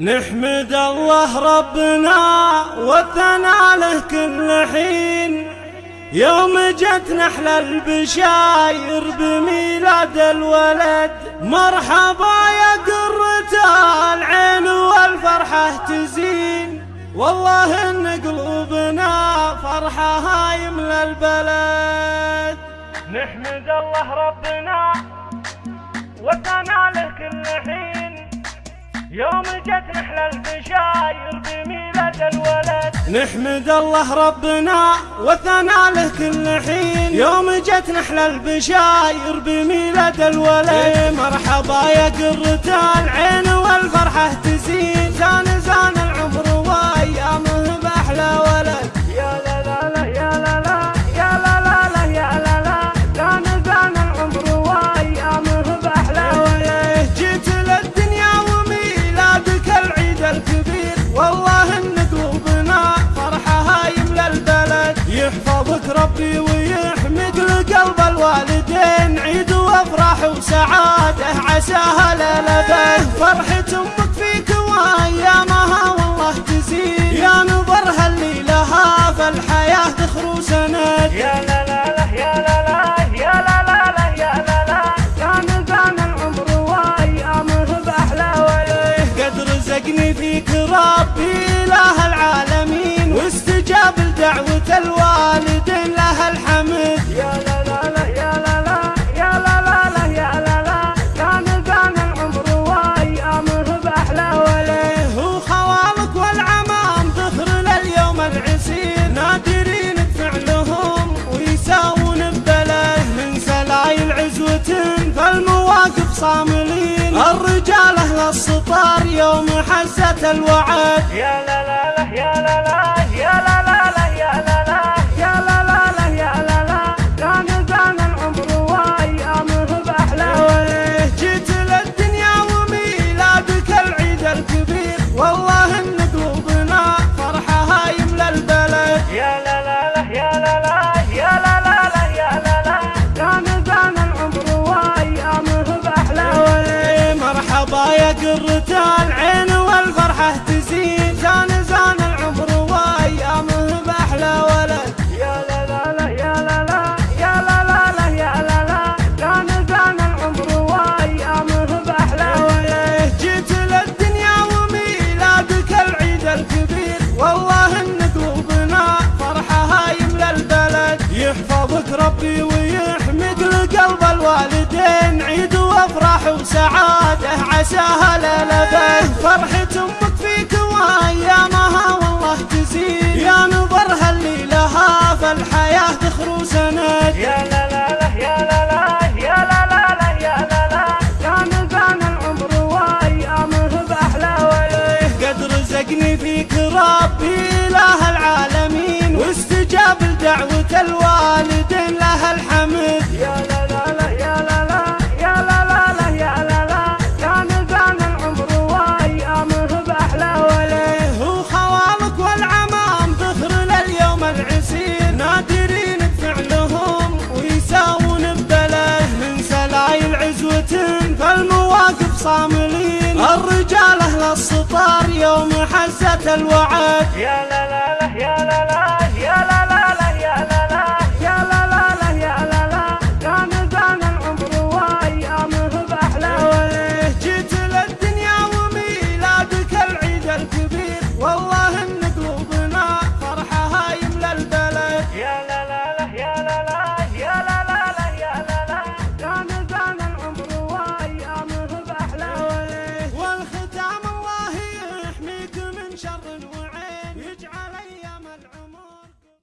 نحمد الله ربنا والثناء له كل حين. يوم جت نحل البشاير بميلاد الولد. مرحبا يا قرة العين والفرحة تزين. والله إن قلوبنا فرحة هاي من البلد. نحمد الله ربنا والثناء له كل حين. يوم جت نحل البشاير بميلاد الولد. نحمد الله ربنا وثنى له كل حين. يوم جت نحل البشاير بميلاد الولد. مرحبا يا قرة العين والفرحة تزين. زان يحفظك ربي ويحمد لقلب الوالدين. عيد وافراح وسعادة عساها للبد فرحة أمك فيك وأيامها والله تزيد. يا نظرها اللي لها فالحياة تخرو سند. يا لا لا لا يا لا لا يا لا لا يا لا لا. زان زان العمر وأيامه بأحلى ولد قد رزقني فيك ربي. صاملين. الرجال أهل السطار يوم حزت الوعد. يا يا قرة العين والفرحة تزين زان زان العمر وأيامه بأحلى ولد. يا لا لا لا يا لا لا يا لا لا لا يا لا لا. زان زان العمر وأيامه بأحلى ولد. جيت للدنيا وميلادك العيد الكبير. والله ان قلوبنا فرحة هاي من البلد. يحفظك ربي ويحمد لقلب الوالدين. عيد وافراح وسعادة. عساها للبد فرحة أمك فيك وايامها والله تزيد. يا نظرها اللي لها فالحياة تخرو سند. يا لا لا لا يا لا لا يا لا لا لا يا لا لا. زان زان العمر وايامه بأحلى ولد قد رزقني فيك ربي إله العالمين. واستجاب لدعوة الوالدين صاملين الرجال أهل السطار يوم حزت الوعد. يا